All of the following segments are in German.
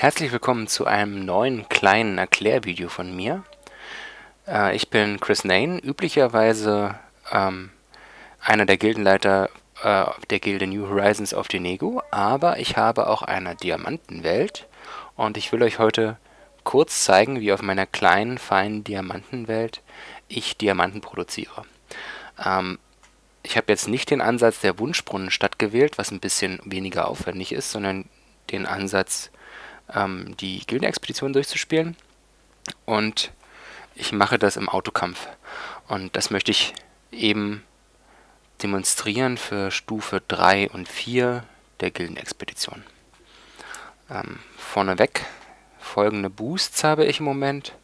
Herzlich willkommen zu einem neuen kleinen Erklärvideo von mir. Äh, ich bin Chris Nain, üblicherweise ähm, einer der Gildenleiter äh, der Gilde New Horizons of Denego, aber ich habe auch eine Diamantenwelt und ich will euch heute kurz zeigen, wie auf meiner kleinen, feinen Diamantenwelt ich Diamanten produziere. Ähm, ich habe jetzt nicht den Ansatz der Wunschbrunnenstadt gewählt, was ein bisschen weniger aufwendig ist, sondern den Ansatz, ähm, die Gildenexpedition durchzuspielen. Und ich mache das im Autokampf. Und das möchte ich eben demonstrieren für Stufe 3 und 4 der Gildenexpedition. Ähm, vorneweg folgende Boosts habe ich im Moment.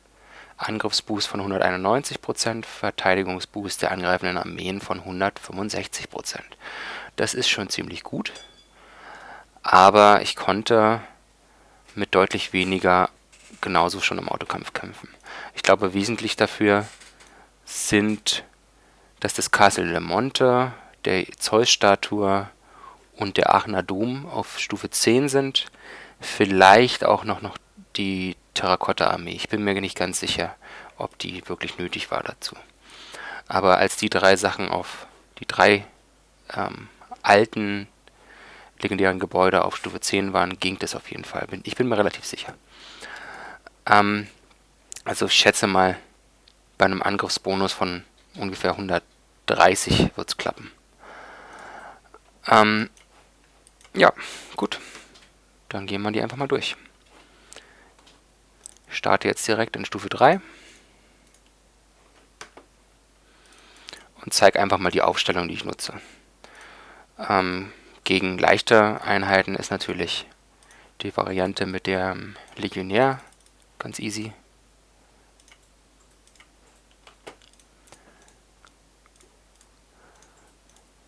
Angriffsboost von 191%, Verteidigungsboost der angreifenden Armeen von 165%. Das ist schon ziemlich gut, aber ich konnte mit deutlich weniger genauso schon im Autokampf kämpfen. Ich glaube, wesentlich dafür sind, dass das Castle Le Monte, der Zeus-Statue und der Aachener Dom auf Stufe 10 sind. Vielleicht auch noch, noch die Terrakotta-Armee. Ich bin mir nicht ganz sicher, ob die wirklich nötig war dazu. Aber als die drei Sachen auf die drei ähm, alten legendären Gebäude auf Stufe 10 waren, ging das auf jeden Fall. Ich bin mir relativ sicher. Ähm, also ich schätze mal, bei einem Angriffsbonus von ungefähr 130 wird es klappen. Ähm, ja, gut. Dann gehen wir die einfach mal durch. Ich starte jetzt direkt in Stufe 3. Und zeige einfach mal die Aufstellung, die ich nutze. Ähm, gegen leichte Einheiten ist natürlich die Variante mit dem Legionär ganz easy.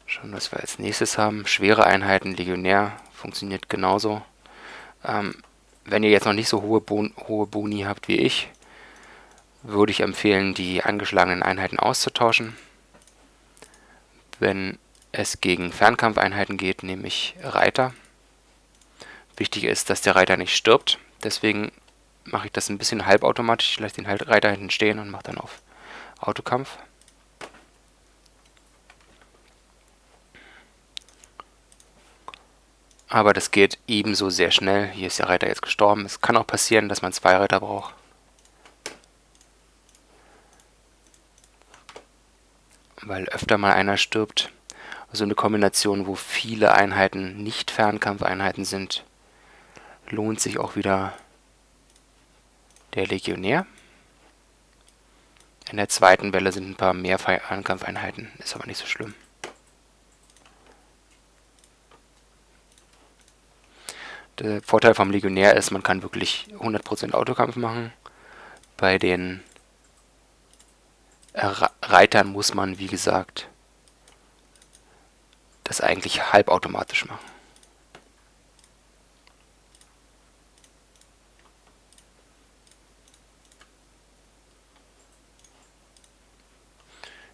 Schauen, was wir als nächstes haben. Schwere Einheiten, Legionär, funktioniert genauso. Ähm, wenn ihr jetzt noch nicht so hohe, bon hohe Boni habt wie ich, würde ich empfehlen, die angeschlagenen Einheiten auszutauschen. Wenn es gegen Fernkampfeinheiten geht, nehme ich Reiter. Wichtig ist, dass der Reiter nicht stirbt, deswegen mache ich das ein bisschen halbautomatisch. Ich lasse den halt Reiter hinten stehen und mache dann auf Autokampf. Aber das geht ebenso sehr schnell. Hier ist der Reiter jetzt gestorben. Es kann auch passieren, dass man zwei Reiter braucht. Weil öfter mal einer stirbt. Also eine Kombination, wo viele Einheiten nicht Fernkampfeinheiten sind, lohnt sich auch wieder der Legionär. In der zweiten Welle sind ein paar mehr Fernkampfeinheiten, ist aber nicht so schlimm. Der Vorteil vom Legionär ist, man kann wirklich 100% Autokampf machen. Bei den Reitern muss man, wie gesagt, das eigentlich halbautomatisch machen.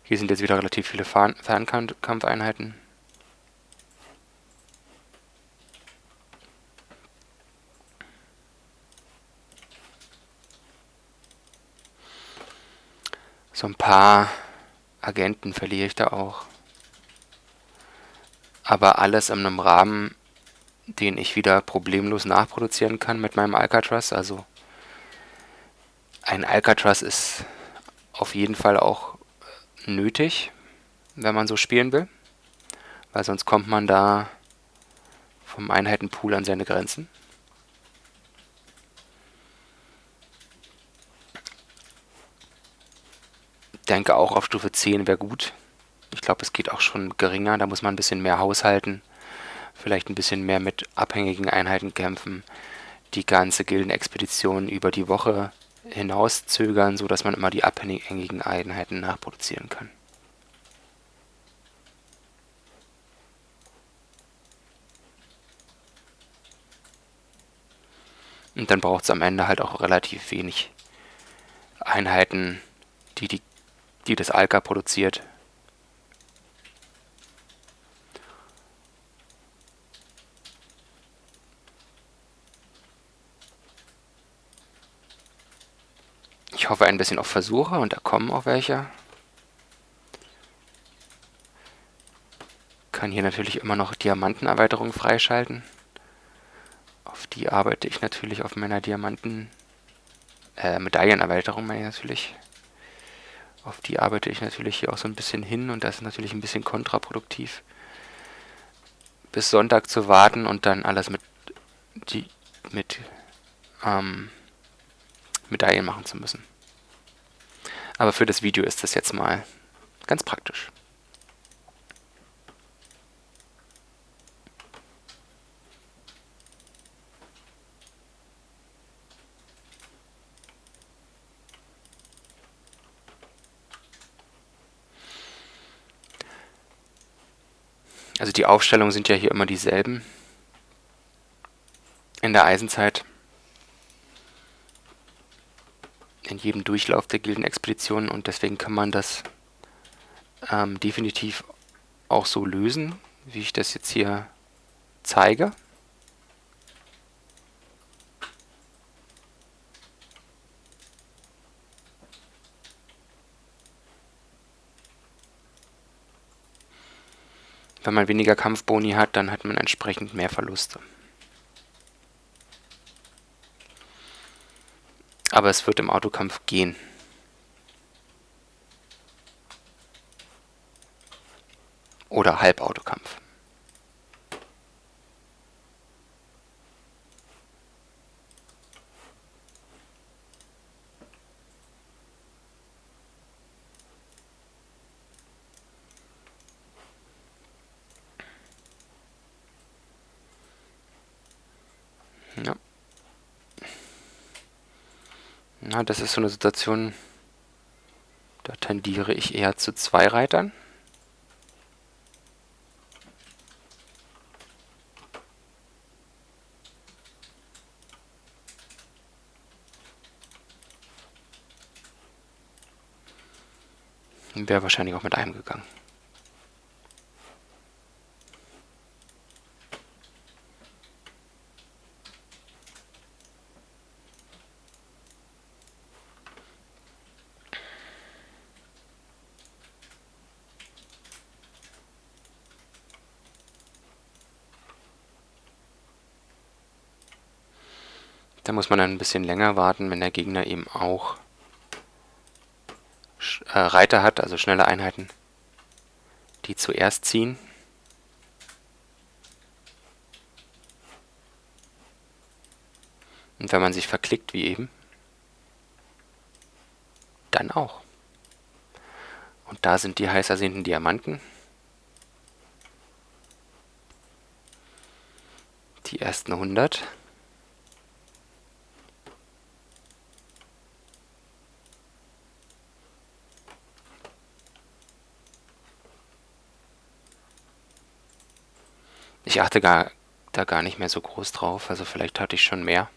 Hier sind jetzt wieder relativ viele Fernkampfeinheiten. So ein paar Agenten verliere ich da auch. Aber alles in einem Rahmen, den ich wieder problemlos nachproduzieren kann mit meinem Alcatraz. Also ein Alcatraz ist auf jeden Fall auch nötig, wenn man so spielen will. Weil sonst kommt man da vom Einheitenpool an seine Grenzen. denke auch auf Stufe 10 wäre gut. Ich glaube, es geht auch schon geringer. Da muss man ein bisschen mehr haushalten. Vielleicht ein bisschen mehr mit abhängigen Einheiten kämpfen. Die ganze Gildenexpedition über die Woche hinaus zögern, sodass man immer die abhängigen Einheiten nachproduzieren kann. Und dann braucht es am Ende halt auch relativ wenig Einheiten, die die die das Alka produziert. Hoffe ein bisschen auf Versuche und da kommen auch welche. Kann hier natürlich immer noch Diamantenerweiterung freischalten. Auf die arbeite ich natürlich auf meiner Diamanten... Äh, Medaillenerweiterung meine ich natürlich. Auf die arbeite ich natürlich hier auch so ein bisschen hin und das ist natürlich ein bisschen kontraproduktiv. Bis Sonntag zu warten und dann alles mit, die, mit ähm, Medaillen machen zu müssen. Aber für das Video ist das jetzt mal ganz praktisch. Also die Aufstellungen sind ja hier immer dieselben in der Eisenzeit. In jedem Durchlauf der Gildenexpeditionen und deswegen kann man das ähm, definitiv auch so lösen, wie ich das jetzt hier zeige. Wenn man weniger Kampfboni hat, dann hat man entsprechend mehr Verluste. Aber es wird im Autokampf gehen. Oder Halbautokampf. Ja. Na, das ist so eine Situation, da tendiere ich eher zu zwei Reitern. Wäre wahrscheinlich auch mit einem gegangen. Muss man dann ein bisschen länger warten, wenn der Gegner eben auch äh, Reiter hat, also schnelle Einheiten, die zuerst ziehen. Und wenn man sich verklickt, wie eben, dann auch. Und da sind die heiß ersehnten Diamanten. Die ersten 100. Ich achte gar, da gar nicht mehr so groß drauf, also vielleicht hatte ich schon mehr.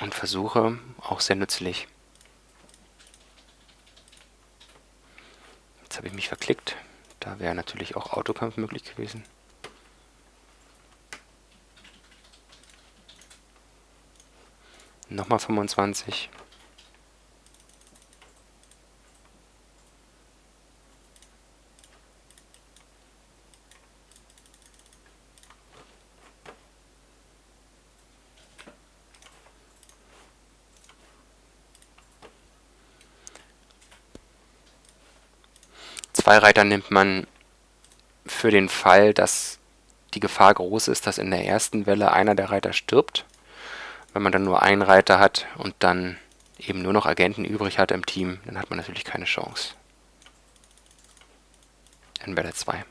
Und Versuche auch sehr nützlich. Jetzt habe ich mich verklickt. Da wäre natürlich auch Autokampf möglich gewesen. Nochmal 25. Zwei Reiter nimmt man für den Fall, dass die Gefahr groß ist, dass in der ersten Welle einer der Reiter stirbt. Wenn man dann nur einen Reiter hat und dann eben nur noch Agenten übrig hat im Team, dann hat man natürlich keine Chance. In Welle 2.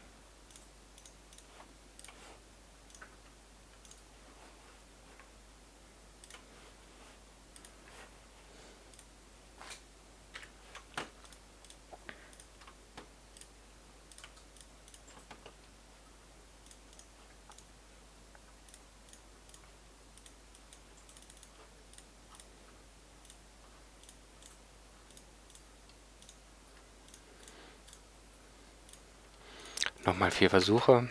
Nochmal vier Versuche.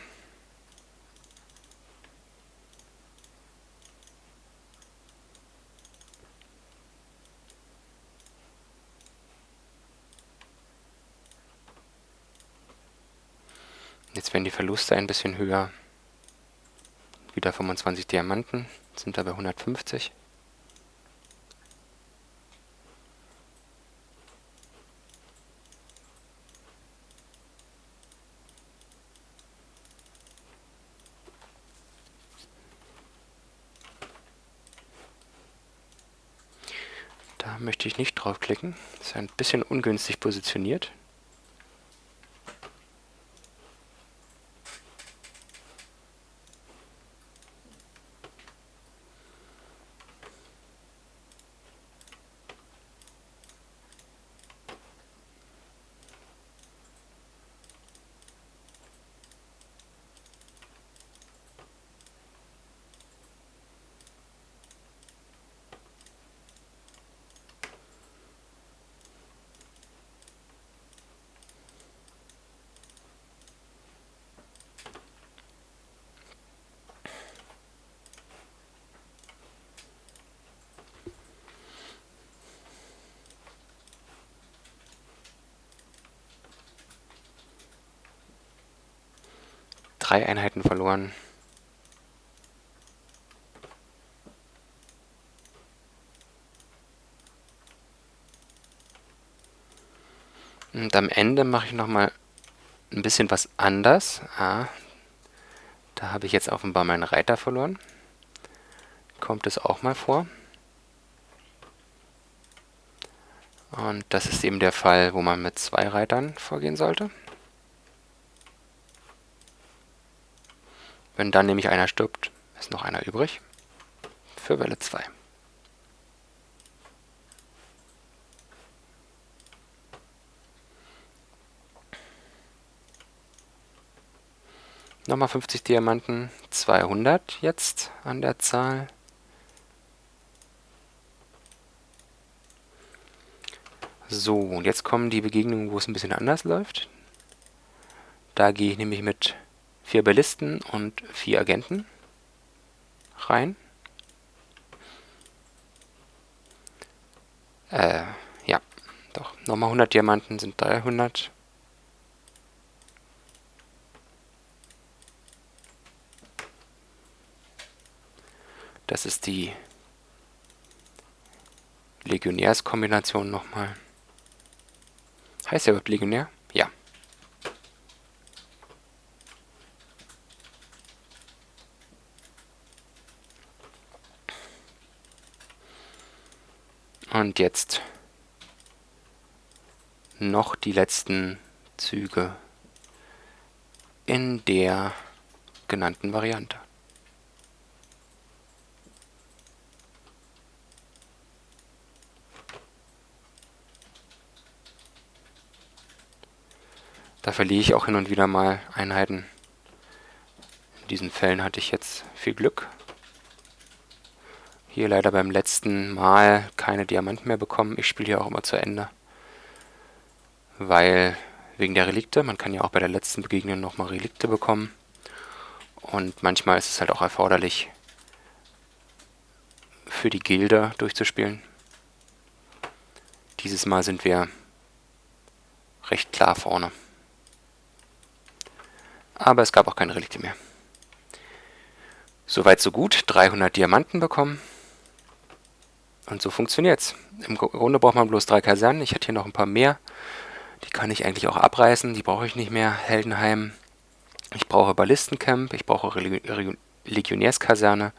Jetzt werden die Verluste ein bisschen höher. Wieder 25 Diamanten, sind dabei 150. Da möchte ich nicht draufklicken. Ist ein bisschen ungünstig positioniert. Drei Einheiten verloren. Und am Ende mache ich nochmal ein bisschen was anders. Ah, da habe ich jetzt offenbar meinen Reiter verloren. Kommt es auch mal vor. Und das ist eben der Fall, wo man mit zwei Reitern vorgehen sollte. Wenn dann nämlich einer stirbt, ist noch einer übrig. Für Welle 2. Nochmal 50 Diamanten, 200 jetzt an der Zahl. So, und jetzt kommen die Begegnungen, wo es ein bisschen anders läuft. Da gehe ich nämlich mit vier Ballisten und vier Agenten rein. Äh, ja, doch. Nochmal 100 Diamanten sind 300. Das ist die Legionärskombination nochmal. Heißt der überhaupt Legionär? Ja. Und jetzt noch die letzten Züge in der genannten Variante. Da verliere ich auch hin und wieder mal Einheiten. In diesen Fällen hatte ich jetzt viel Glück. Hier leider beim letzten Mal keine Diamanten mehr bekommen. Ich spiele hier auch immer zu Ende. Weil, wegen der Relikte, man kann ja auch bei der letzten Begegnung nochmal Relikte bekommen. Und manchmal ist es halt auch erforderlich, für die Gilde durchzuspielen. Dieses Mal sind wir recht klar vorne. Aber es gab auch keine Relikte mehr. Soweit so gut. 300 Diamanten bekommen. Und so funktioniert's. Im Grunde braucht man bloß drei Kasernen. Ich hätte hier noch ein paar mehr. Die kann ich eigentlich auch abreißen. Die brauche ich nicht mehr. Heldenheim. Ich brauche Ballistencamp. Ich brauche Legionärskaserne.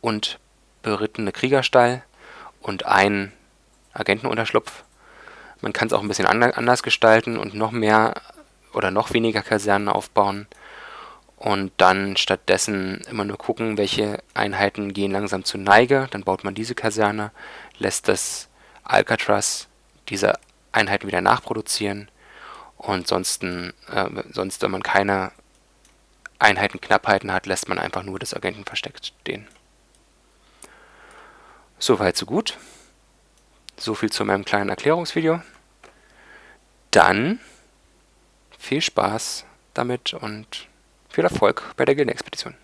Und berittene Kriegerstall. Und einen Agentenunterschlupf. Man kann es auch ein bisschen anders gestalten und noch mehr oder noch weniger Kasernen aufbauen und dann stattdessen immer nur gucken, welche Einheiten gehen langsam zur Neige. Dann baut man diese Kaserne, lässt das Alcatraz diese Einheiten wieder nachproduzieren und sonst, äh, sonst, wenn man keine Einheitenknappheiten hat, lässt man einfach nur das Agentenversteck stehen. Soweit, so gut. So viel zu meinem kleinen Erklärungsvideo. Dann viel Spaß damit und viel Erfolg bei der Gildenexpedition.